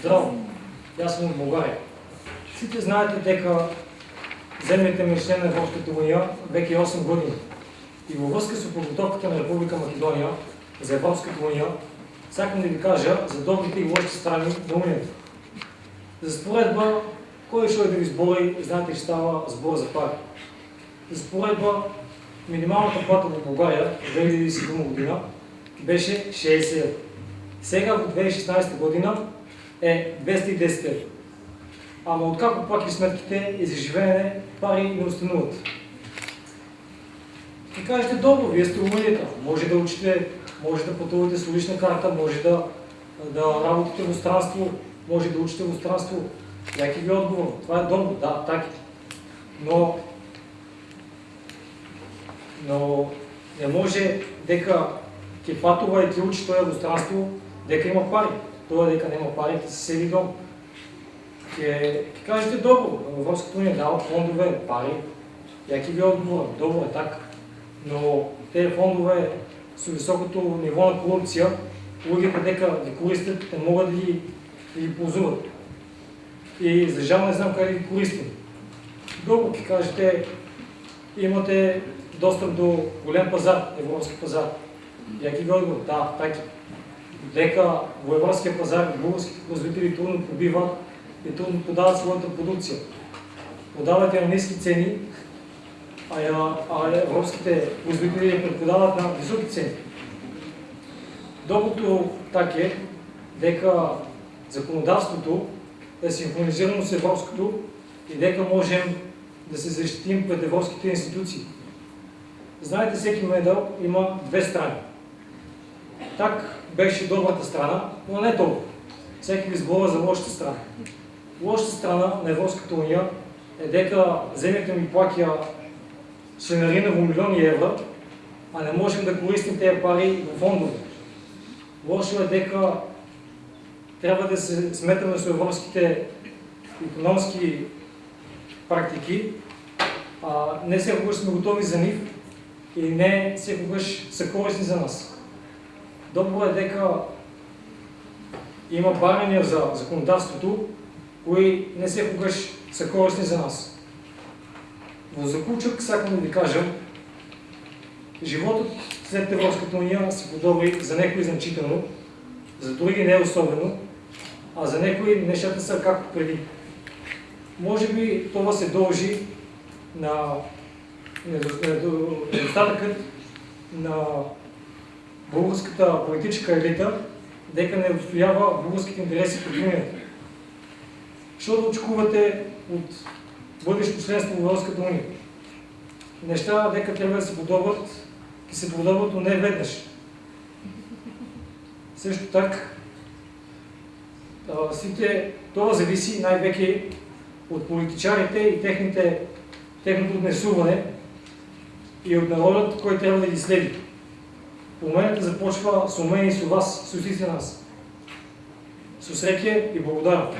Здраво! Јас сум од Българија. Сите знаете дека земјите ми на Европската унија веќе 8 години. И во врска со подготовката на Република Македонија за Европската унија, сакам да ви кажа за добрите и лошите страни на унијата. За споредба, кој што да ви збори, знаете што става збор за пари. За споредба, минималната плата во Българија 2010 година беше 60 евро. Сега во 2016 година е 210 евро. Ама откако плаки сметките и за живеене, пари не остануват. И кажете, добро, вие сте умелите, може да учите, може да пътувате с улична карта, може да, да работите в странство, може да учите в странство. Яки ви отговор? Това е добро, да, така. Но, но не може дека патува и ќе учи тоа во странство, дека има пари. Тоа дека нема пари, ќе се седи дом. Ќе, ќе кажете добро, Европската унија дава фондове, пари. Ја ќе ви одговорам, добро е така. Но тези фондове со високото ниво на корупција, луѓето дека ги користат, не могат да ги, да ги ползуват. И за жал не знам как да ги користим. Добро ќе кажете, имате достъп до голем пазар, европски пазар. Ќе ви одговор, да, така дека во пазар българските производители трудно побиват и трудно подават своята продукция. Подават я на ниски цени, а, я, а европските производители я предпродават на високи цени. Доброто так е дека законодавството е синхронизирано с европското и дека можем да се защитим пред европските институции. Знаете, всеки медал има две страни. Так беше добрата страна, но не толкова. Всеки ви сбора за лошата страна. Лошата страна на Европската уния е дека земјата ми плаќа членарина во милиони евра, а не можем да користим тези пари во фондове. Лошо е дека трябва да се сметаме с европските економски практики, а не секогаш сме готови за нив и не секогаш са корисни за нас. Добро е дека има барања за законодавството, кои не секогаш са корисни за нас. Во заклучок сакам да ви кажам, животот след Европската унија се подобри за некои значително, за други не особено, а за некои нещата са както преди. Може би това се дължи на недостатъкът на българската политическа елита дека не отстоява българските интереси пред Унията. Що да очкувате от бъдещо членство в Европската уния? Неща дека трябва да се подобрат, и се подобрат, но не веднъж. Също так, сите, това зависи най-веки от политичарите и техните, техното отнесуване и от народът, който трябва да ги следи. Промената започва с умение и с вас, с усите нас. С усреке и благодаря.